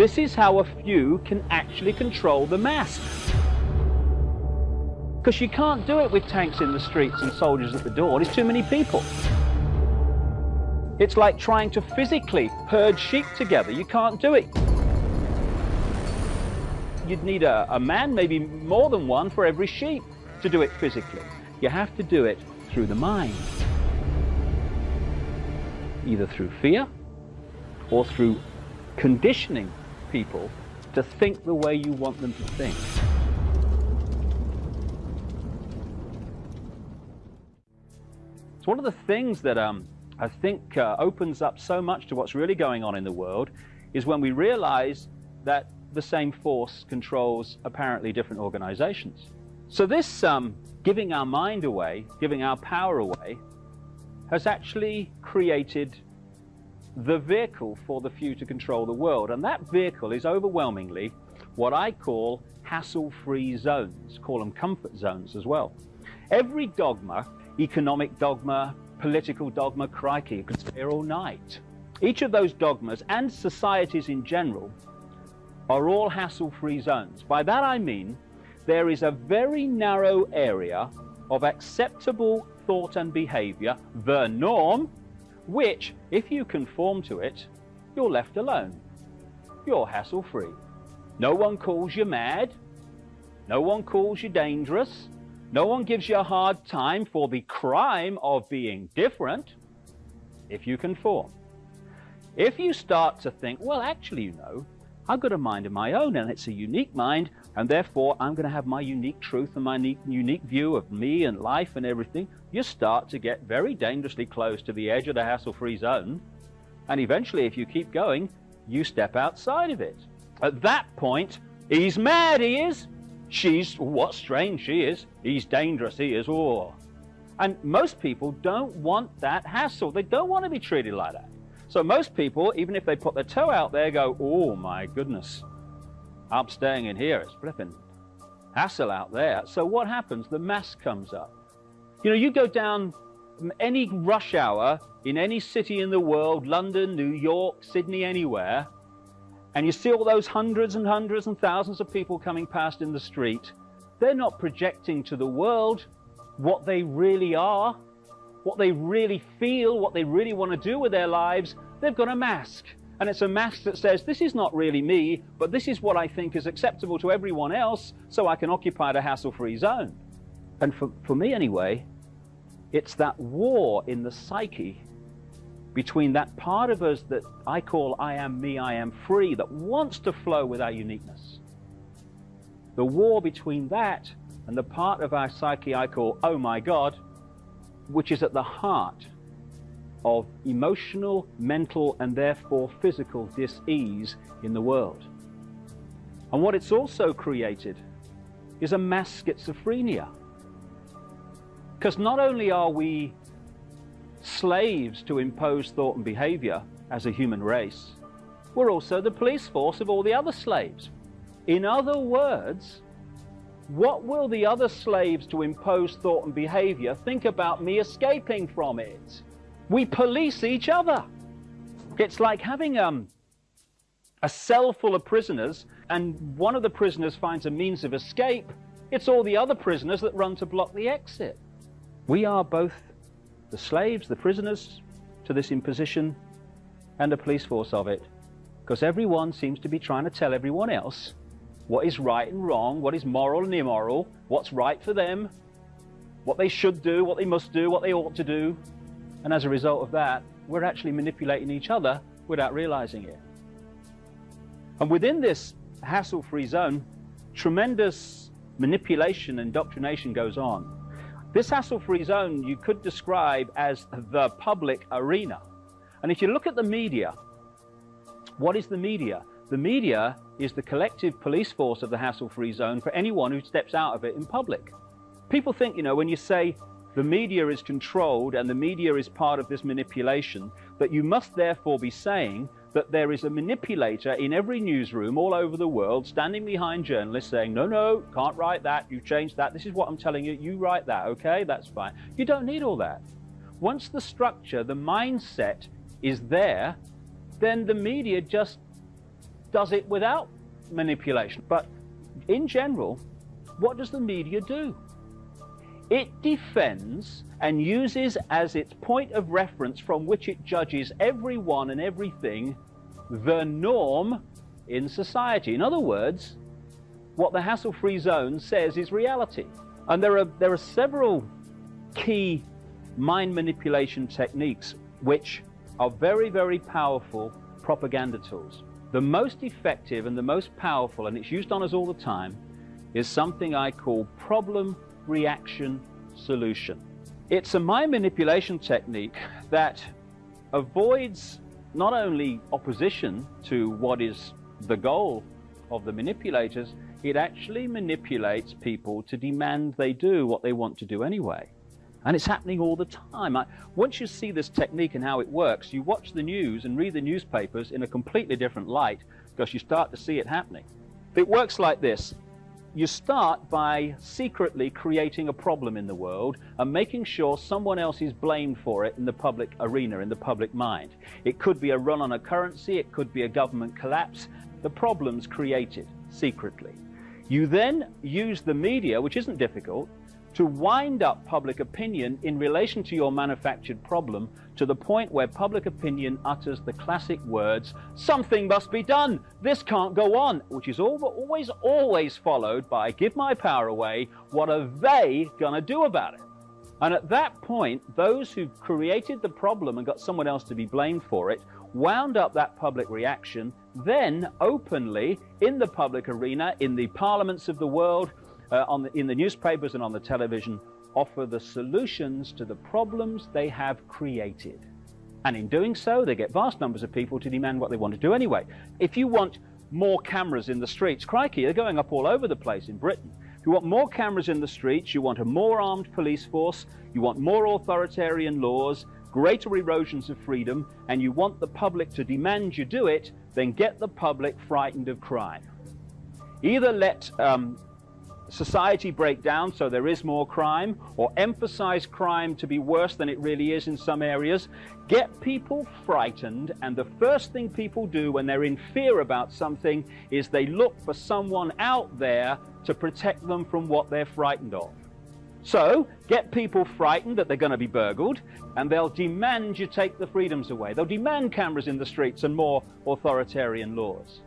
This is how a few can actually control the mass. Because you can't do it with tanks in the streets and soldiers at the door. There's too many people. It's like trying to physically herd sheep together. You can't do it. You'd need a, a man, maybe more than one, for every sheep to do it physically. You have to do it through the mind. Either through fear or through conditioning people to think the way you want them to think. So one of the things that um, I think uh, opens up so much to what's really going on in the world is when we realize that the same force controls apparently different organizations. So this um, giving our mind away, giving our power away, has actually created the vehicle for the few to control the world. And that vehicle is overwhelmingly what I call hassle-free zones, call them comfort zones as well. Every dogma, economic dogma, political dogma, crikey, you could stay here all night. Each of those dogmas and societies in general are all hassle-free zones. By that I mean there is a very narrow area of acceptable thought and behavior, the norm, which, if you conform to it, you're left alone. You're hassle-free. No one calls you mad. No one calls you dangerous. No one gives you a hard time for the crime of being different if you conform. If you start to think, well, actually, you know, I've got a mind of my own and it's a unique mind and therefore I'm going to have my unique truth and my unique view of me and life and everything, you start to get very dangerously close to the edge of the hassle-free zone and eventually if you keep going, you step outside of it. At that point, he's mad, he is. She's, what strange she is. He's dangerous, he is. Oh. And most people don't want that hassle. They don't want to be treated like that. So most people, even if they put their toe out there, go, oh my goodness, I'm staying in here. It's flipping hassle out there. So what happens? The mass comes up. You know, you go down any rush hour in any city in the world, London, New York, Sydney, anywhere, and you see all those hundreds and hundreds and thousands of people coming past in the street, they're not projecting to the world what they really are what they really feel, what they really want to do with their lives, they've got a mask. And it's a mask that says, this is not really me, but this is what I think is acceptable to everyone else, so I can occupy the hassle-free zone. And for, for me anyway, it's that war in the psyche between that part of us that I call I am me, I am free, that wants to flow with our uniqueness. The war between that and the part of our psyche I call, oh my God, which is at the heart of emotional, mental, and therefore physical dis-ease in the world. And what it's also created is a mass schizophrenia. Because not only are we slaves to impose thought and behavior as a human race, we're also the police force of all the other slaves. In other words, what will the other slaves to impose thought and behavior think about me escaping from it? We police each other. It's like having um, a cell full of prisoners and one of the prisoners finds a means of escape. It's all the other prisoners that run to block the exit. We are both the slaves, the prisoners to this imposition and the police force of it because everyone seems to be trying to tell everyone else what is right and wrong, what is moral and immoral, what's right for them, what they should do, what they must do, what they ought to do. And as a result of that, we're actually manipulating each other without realizing it. And within this hassle-free zone, tremendous manipulation and indoctrination goes on. This hassle-free zone you could describe as the public arena. And if you look at the media, what is the media? The media is the collective police force of the hassle-free zone for anyone who steps out of it in public. People think, you know, when you say the media is controlled and the media is part of this manipulation, that you must therefore be saying that there is a manipulator in every newsroom all over the world standing behind journalists saying, no, no, can't write that, you changed that, this is what I'm telling you, you write that, okay, that's fine. You don't need all that. Once the structure, the mindset is there, then the media just does it without manipulation. But in general, what does the media do? It defends and uses as its point of reference from which it judges everyone and everything the norm in society. In other words, what the hassle-free zone says is reality. And there are, there are several key mind manipulation techniques which are very, very powerful propaganda tools. The most effective and the most powerful, and it's used on us all the time, is something I call problem reaction solution. It's a mind manipulation technique that avoids not only opposition to what is the goal of the manipulators, it actually manipulates people to demand they do what they want to do anyway. And it's happening all the time. I, once you see this technique and how it works, you watch the news and read the newspapers in a completely different light because you start to see it happening. It works like this. You start by secretly creating a problem in the world and making sure someone else is blamed for it in the public arena, in the public mind. It could be a run on a currency, it could be a government collapse. The problem's created secretly. You then use the media, which isn't difficult, to wind up public opinion in relation to your manufactured problem to the point where public opinion utters the classic words, something must be done, this can't go on, which is always, always followed by, give my power away, what are they to do about it? And at that point, those who created the problem and got someone else to be blamed for it wound up that public reaction, then openly in the public arena, in the parliaments of the world, uh, on the, in the newspapers and on the television offer the solutions to the problems they have created. And in doing so, they get vast numbers of people to demand what they want to do anyway. If you want more cameras in the streets, crikey, they're going up all over the place in Britain. If you want more cameras in the streets, you want a more armed police force, you want more authoritarian laws, greater erosions of freedom, and you want the public to demand you do it, then get the public frightened of crime. Either let um, society break down so there is more crime, or emphasize crime to be worse than it really is in some areas. Get people frightened, and the first thing people do when they're in fear about something is they look for someone out there to protect them from what they're frightened of. So, get people frightened that they're going to be burgled, and they'll demand you take the freedoms away. They'll demand cameras in the streets and more authoritarian laws.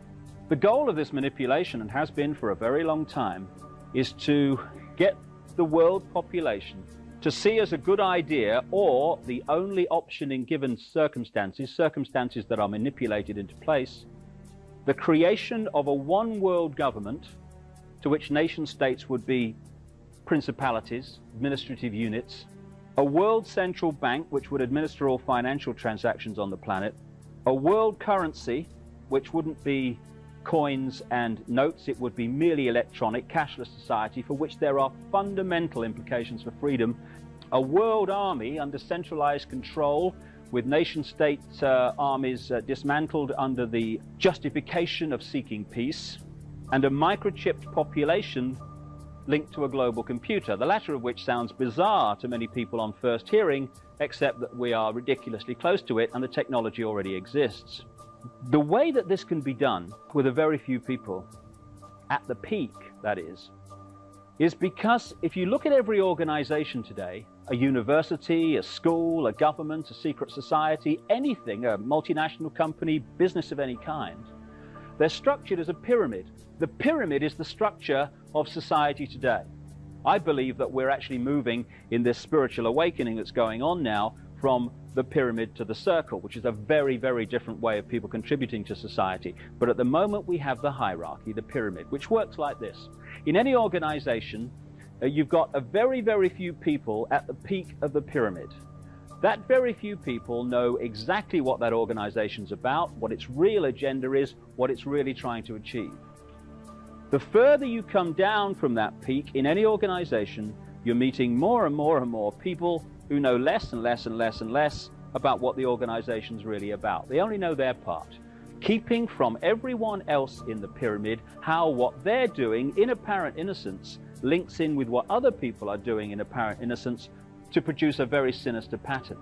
The goal of this manipulation, and has been for a very long time, is to get the world population to see as a good idea or the only option in given circumstances, circumstances that are manipulated into place, the creation of a one world government to which nation states would be principalities, administrative units, a world central bank which would administer all financial transactions on the planet, a world currency which wouldn't be coins and notes, it would be merely electronic, cashless society for which there are fundamental implications for freedom. A world army under centralized control with nation-state uh, armies uh, dismantled under the justification of seeking peace, and a microchipped population linked to a global computer, the latter of which sounds bizarre to many people on first hearing, except that we are ridiculously close to it and the technology already exists. The way that this can be done with a very few people, at the peak, that is, is because if you look at every organization today, a university, a school, a government, a secret society, anything, a multinational company, business of any kind, they're structured as a pyramid. The pyramid is the structure of society today. I believe that we're actually moving in this spiritual awakening that's going on now from the pyramid to the circle, which is a very, very different way of people contributing to society. But at the moment, we have the hierarchy, the pyramid, which works like this. In any organization, uh, you've got a very, very few people at the peak of the pyramid. That very few people know exactly what that organization's about, what its real agenda is, what it's really trying to achieve. The further you come down from that peak in any organization, you're meeting more and more and more people who know less and less and less and less about what the organization's really about. They only know their part, keeping from everyone else in the pyramid how what they're doing in apparent innocence links in with what other people are doing in apparent innocence to produce a very sinister pattern.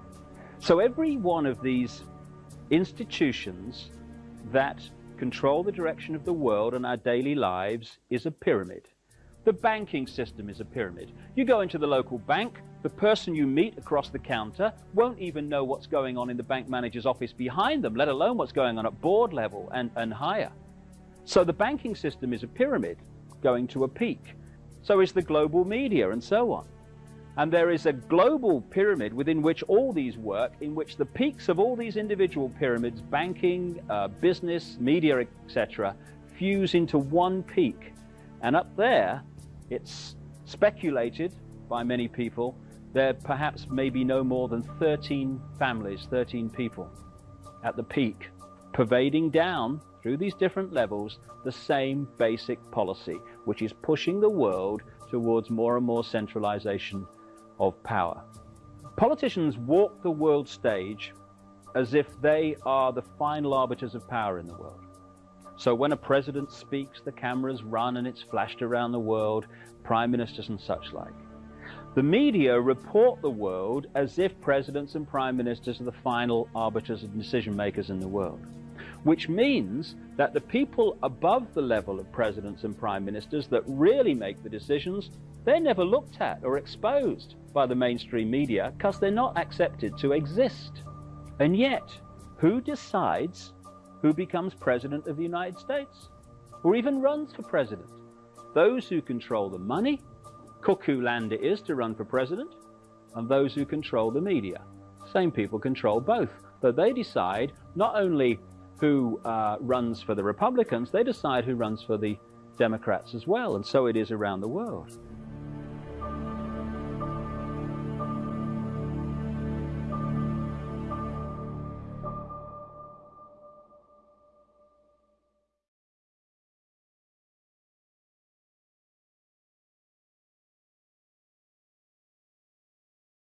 So every one of these institutions that control the direction of the world and our daily lives is a pyramid. The banking system is a pyramid. You go into the local bank, the person you meet across the counter won't even know what's going on in the bank manager's office behind them, let alone what's going on at board level and, and higher. So the banking system is a pyramid going to a peak. So is the global media and so on. And there is a global pyramid within which all these work, in which the peaks of all these individual pyramids, banking, uh, business, media, etc., fuse into one peak. And up there, it's speculated by many people, there perhaps may be no more than 13 families, 13 people at the peak, pervading down through these different levels the same basic policy, which is pushing the world towards more and more centralization of power. Politicians walk the world stage as if they are the final arbiters of power in the world. So when a president speaks, the cameras run and it's flashed around the world, prime ministers and such like. The media report the world as if presidents and prime ministers are the final arbiters and decision makers in the world which means that the people above the level of presidents and prime ministers that really make the decisions, they're never looked at or exposed by the mainstream media because they're not accepted to exist. And yet, who decides who becomes president of the United States or even runs for president? Those who control the money, cuckoo land it is to run for president, and those who control the media. Same people control both. But they decide not only who uh, runs for the Republicans, they decide who runs for the Democrats as well. And so it is around the world.